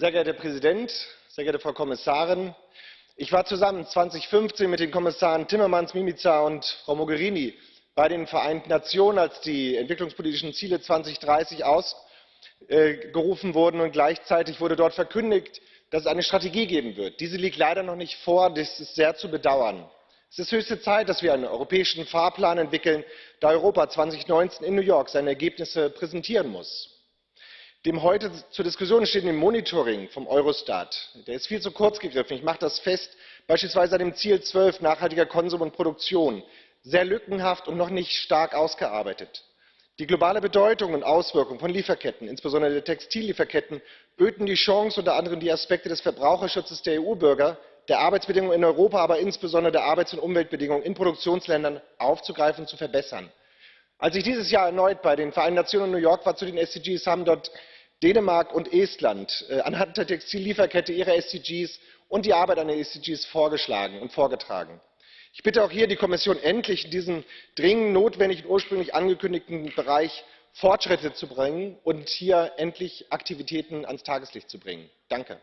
Sehr geehrter Herr Präsident, sehr geehrte Frau Kommissarin! Ich war zusammen 2015 mit den Kommissaren Timmermans, Mimica und Frau Mogherini bei den Vereinten Nationen, als die entwicklungspolitischen Ziele 2030 ausgerufen wurden, und gleichzeitig wurde dort verkündigt, dass es eine Strategie geben wird. Diese liegt leider noch nicht vor. Das ist sehr zu bedauern. Es ist höchste Zeit, dass wir einen europäischen Fahrplan entwickeln, da Europa 2019 in New York seine Ergebnisse präsentieren muss dem heute zur diskussion stehenden monitoring vom eurostat. Der ist viel zu kurz gegriffen. Ich mache das fest beispielsweise an dem ziel zwölf nachhaltiger konsum und produktion. Sehr lückenhaft und noch nicht stark ausgearbeitet. die globale bedeutung und auswirkung von lieferketten insbesondere der textillieferketten böten die chance unter anderem die aspekte des verbraucherschutzes der eu bürger der arbeitsbedingungen in europa aber insbesondere der arbeits und umweltbedingungen in produktionsländern aufzugreifen und zu verbessern als ich dieses jahr erneut bei den vereinten nationen in new york war zu den sdgs haben dort dänemark und estland äh, anhand der textillieferkette ihre sdgs und die arbeit an den sdgs vorgeschlagen und vorgetragen. ich bitte auch hier die kommission endlich in diesem dringend notwendigen ursprünglich angekündigten bereich fortschritte zu bringen und hier endlich aktivitäten ans tageslicht zu bringen. danke!